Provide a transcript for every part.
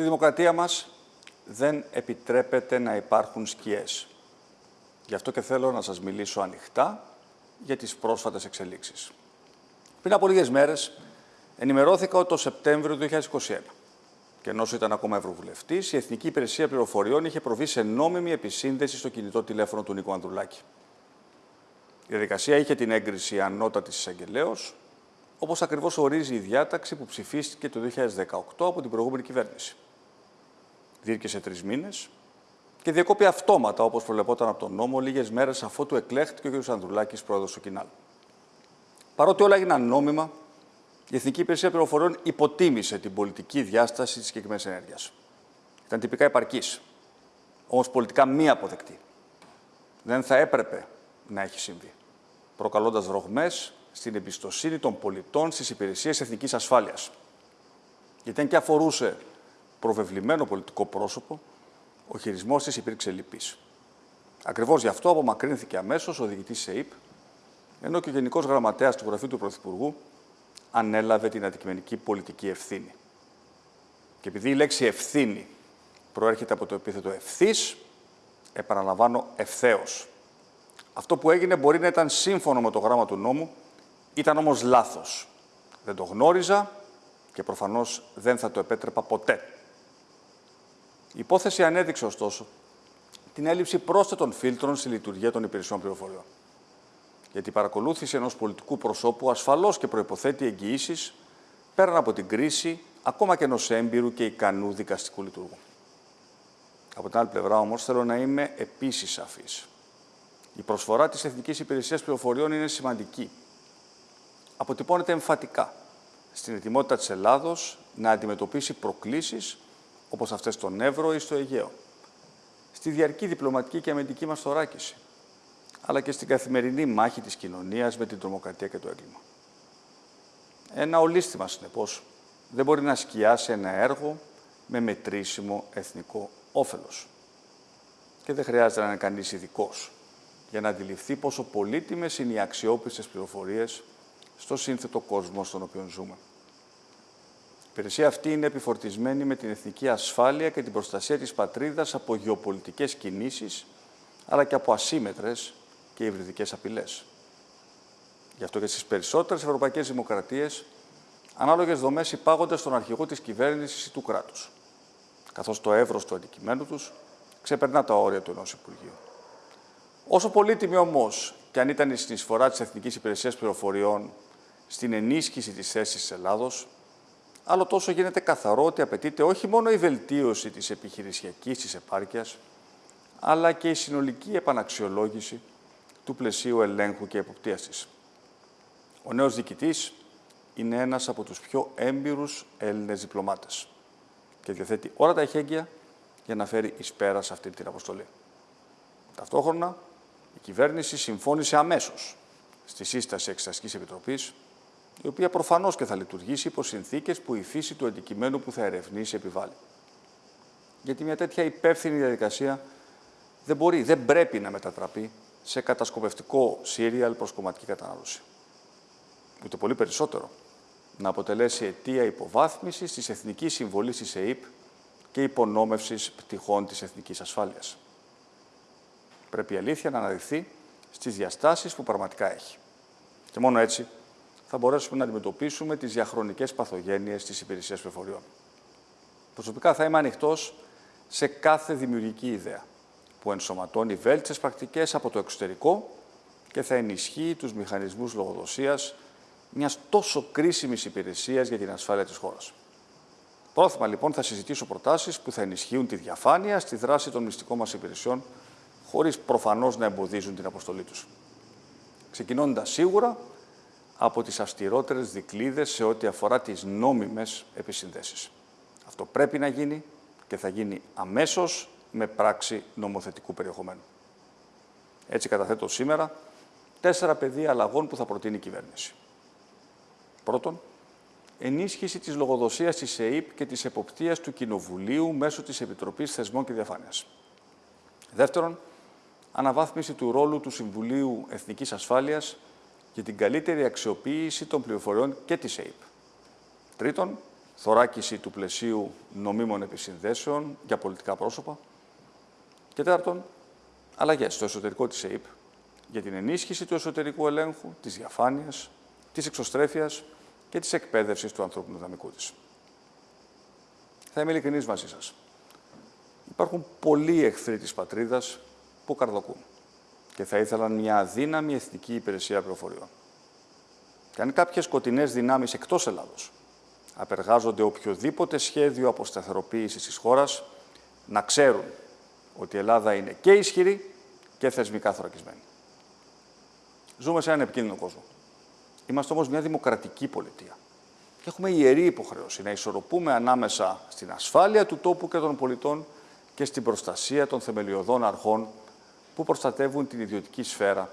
Στη δημοκρατία μας δεν επιτρέπεται να υπάρχουν σκιές. Γι' αυτό και θέλω να σας μιλήσω ανοιχτά για τις πρόσφατες εξελίξεις. Πριν από λίγες μέρες, ενημερώθηκα ότι το Σεπτέμβριο του 2021, και ενώ ήταν ακόμα Ευρωβουλευτής, η Εθνική Υπηρεσία Πληροφοριών είχε προβεί σε νόμιμη επισύνδεση στο κινητό τηλέφωνο του Νίκο Ανδρουλάκη. Η διαδικασία είχε την έγκριση ανώτατης εισαγγελέως, όπως ακριβώς ορίζει η διάταξη που ψηφίστηκε το 2018 από την προηγούμενη κυβέρνηση. Διήρκεσε τρεις μήνες και διακόπη αυτόματα, όπως προβλεπόταν από τον νόμο, λίγες μέρες αφότου εκλέχθηκε ο κ. Ανδρουλάκης πρόεδρος του Κινάλ. Παρότι όλα έγιναν νόμιμα, η Εθνική Υπηρεσία Πληροφοριών υποτίμησε την πολιτική διάσταση της συγκεκριμένης ενέργειας. Ήταν τυπικά επαρκής, όμως πολιτικά μη αποδεκτή. Δεν θα έπρεπε να έχει συμβεί, προκαλώντας ρογμές στην εμπιστοσύνη των πολιτών στις υπηρεσίες εθνικής ασφάλειας. Γιατί αν και αφορούσε προβεβλημένο πολιτικό πρόσωπο, ο χειρισμός της υπήρξε λυπής. Ακριβώς γι' αυτό απομακρύνθηκε αμέσως ο διοικητής ΣΕΙΠ, ενώ και ο Γενικός Γραμματέας του Γραφείου του Πρωθυπουργού ανέλαβε την αντικειμενική πολιτική ευθύνη. Και επειδή η λέξη ευθύνη προέρχεται από το επίθετο ευθύς, επαναλαμβάνω ευθέως. Αυτό που έγινε μπορεί να ήταν σύμφωνο με το γράμμα του νόμου, ήταν όμως λάθος. Δεν το γνώριζα και προφανώς δεν θα το επέτρεπα ποτέ. Η υπόθεση ανέδειξε ωστόσο την έλλειψη πρόσθετων φίλτρων στη λειτουργία των υπηρεσιών πληροφοριών. Γιατί η παρακολούθηση ενός πολιτικού προσώπου ασφαλώς και προϋποθέτει εγγυήσεις πέραν από την κρίση ακόμα και ενός έμπειρου και ικανού δικαστικού λειτουργού. Από την άλλη πλευρά όμως θέλω να είμαι επίσης σαφής. Η προσφορά της Εθνικής Υπηρεσίας Πληροφοριών είναι σημαντική. Αποτυπώνεται εμφατικά στην ετοιμότητα της Ελλάδος να αντιμετωπίσει προκλήσεις όπως αυτές στον Εύρο ή στο Αιγαίο, στη διαρκή διπλωματική και αμυντική μας θωράκιση, αλλά και στην καθημερινή μάχη της κοινωνίας με την τρομοκρατία και το έγκλημα. Ένα ολίσθημα, συνεπώς, δεν μπορεί να σκιάσει ένα έργο με μετρήσιμο εθνικό όφελος. Και δεν χρειάζεται να είναι κανείς ειδικός για να αντιληφθεί πόσο πολύτιμες είναι οι αξιόπιστες πληροφορίες στο σύνθετο κόσμο στον οποίο ζούμε. Η υπηρεσία αυτή είναι επιφορτισμένη με την εθνική ασφάλεια και την προστασία της πατρίδας από γεωπολιτικές κινήσεις, αλλά και από ασύμετρες και υβριδικές απειλές. Γι' αυτό και στις περισσότερες ευρωπαϊκές δημοκρατίες, ανάλογες δομές υπάγονται στον αρχηγό της κυβέρνησης ή του κράτους, καθώς το εύρος του αντικειμένου τους ξεπερνά τα όρια του ενός Υπουργείου. Όσο πολύτιμη όμως και αν ήταν η συνεισφορά της Εθνικής Υπηρεσίας Πληροφοριών στην ενίσχυση της θέσης της Ελλάδος, άλλο τόσο γίνεται καθαρό ότι απαιτείται όχι μόνο η βελτίωση της επιχειρησιακής της επάρκειας, αλλά και η συνολική επαναξιολόγηση του πλαισίου ελέγχου και εποπτείας της. Ο νέος διοικητής είναι ένας από τους πιο έμπειρους Έλληνες διπλωμάτες και διαθέτει όλα τα εχέγγυα για να φέρει εις πέρας σε αυτή την αποστολή. Ταυτόχρονα, η κυβέρνηση συμφώνησε αμέσως στη σύσταση Εξεταστικής Επιτροπής, η οποία προφανώς και θα λειτουργήσει υπό συνθήκες που η φύση του αντικειμένου που θα ερευνήσει επιβάλλει. Γιατί μια τέτοια υπεύθυνη διαδικασία δεν μπορεί, δεν πρέπει να μετατραπεί σε κατασκοπευτικό σύριαλ προς κομματική κατανάλωση. Ούτε πολύ περισσότερο να αποτελέσει αιτία υποβάθμισης της εθνικής συμβολής της ΕΕΠ και υπονόμευσης πτυχών της εθνικής ασφάλειας. Πρέπει η αλήθεια να αναδειχθεί στις διαστάσεις που πραγματικά έχει. Και μόνο έτσι θα μπορέσουμε να αντιμετωπίσουμε τις διαχρονικές παθογένειες της υπηρεσίας πληροφοριών. Προσωπικά θα είμαι ανοιχτός σε κάθε δημιουργική ιδέα που ενσωματώνει βέλτιστες πρακτικές από το εξωτερικό και θα ενισχύει τους μηχανισμούς λογοδοσίας μιας τόσο κρίσιμης υπηρεσίας για την ασφάλεια της χώρας. Πρόθυμα λοιπόν θα συζητήσω προτάσεις που θα ενισχύουν τη διαφάνεια στη δράση των μυστικών μας υπηρεσιών χωρίς προφανώς να εμποδίζουν την αποστολή τους. Ξεκινώντας σίγουρα από τις αυστηρότερες δικλείδες σε ό,τι αφορά τις νόμιμες επισυνδέσεις. Αυτό πρέπει να γίνει και θα γίνει αμέσως με πράξη νομοθετικού περιεχομένου. Έτσι καταθέτω σήμερα τέσσερα πεδία αλλαγών που θα προτείνει η κυβέρνηση. Πρώτον, ενίσχυση της λογοδοσίας της ΕΕΠ και της εποπτείας του Κοινοβουλίου μέσω της Επιτροπής Θεσμών και Διαφάνειας. Δεύτερον, αναβάθμιση του ρόλου του Συμβουλίου Εθνικής Ασφάλειας για την καλύτερη αξιοποίηση των πληροφοριών και της ΑΕΠ. Τρίτον, θωράκιση του πλαισίου νομίμων επισυνδέσεων για πολιτικά πρόσωπα. Και τέταρτον, αλλαγές στο εσωτερικό της ΕΕΠ για την ενίσχυση του εσωτερικού ελέγχου, της διαφάνειας, της εξωστρέφειας και της εκπαίδευσης του ανθρώπινου δυναμικού της. Θα είμαι ειλικρινής μαζί σας. Υπάρχουν πολλοί εχθροί της πατρίδας που καρδοκούν και θα ήθελαν μια αδύναμη εθνική υπηρεσία πληροφοριών. Και αν κάποιες σκοτεινές δυνάμεις εκτός Ελλάδος απεργάζονται οποιοδήποτε σχέδιο αποσταθεροποίησης της χώρας, να ξέρουν ότι η Ελλάδα είναι και ισχυρή και θεσμικά θωρακισμένη. Ζούμε σε έναν επικίνδυνο κόσμο. Είμαστε όμως μια δημοκρατική πολιτεία. Και έχουμε ιερή υποχρέωση να ισορροπούμε ανάμεσα στην ασφάλεια του τόπου και των πολιτών και στην προστασία των θεμελιωδών αρχών που προστατεύουν την ιδιωτική σφαίρα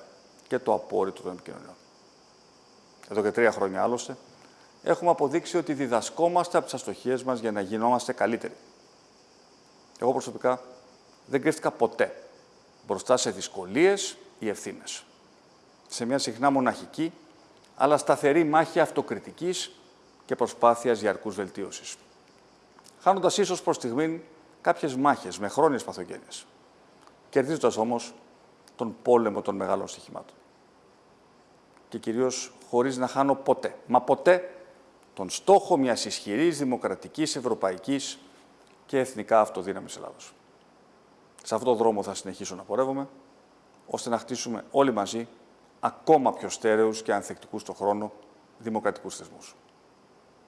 και το απόρριτο των επικοινωνιών. Εδώ και τρία χρόνια άλλωστε, έχουμε αποδείξει ότι διδασκόμαστε από τις αστοχίες μας για να γινόμαστε καλύτεροι. Εγώ προσωπικά δεν κρύφτηκα ποτέ μπροστά σε δυσκολίες ή ευθύνες. Σε μια συχνά μοναχική, αλλά σταθερή μάχη αυτοκριτικής και προσπάθειας διαρκού βελτίωσης. Χάνοντας ίσως προς στιγμή κάποιες μάχες με χρόνιες παθογένειες. Κερδίζοντας όμως τον πόλεμο των μεγάλων στοιχημάτων. Και κυρίως χωρίς να χάνω ποτέ, μα ποτέ, τον στόχο μιας ισχυρής δημοκρατικής, ευρωπαϊκής και εθνικά αυτοδύναμης Ελλάδος. Σε αυτόν τον δρόμο θα συνεχίσω να πορεύομαι, ώστε να χτίσουμε όλοι μαζί ακόμα πιο στέρεους και ανθεκτικούς στον χρόνο δημοκρατικούς θεσμούς.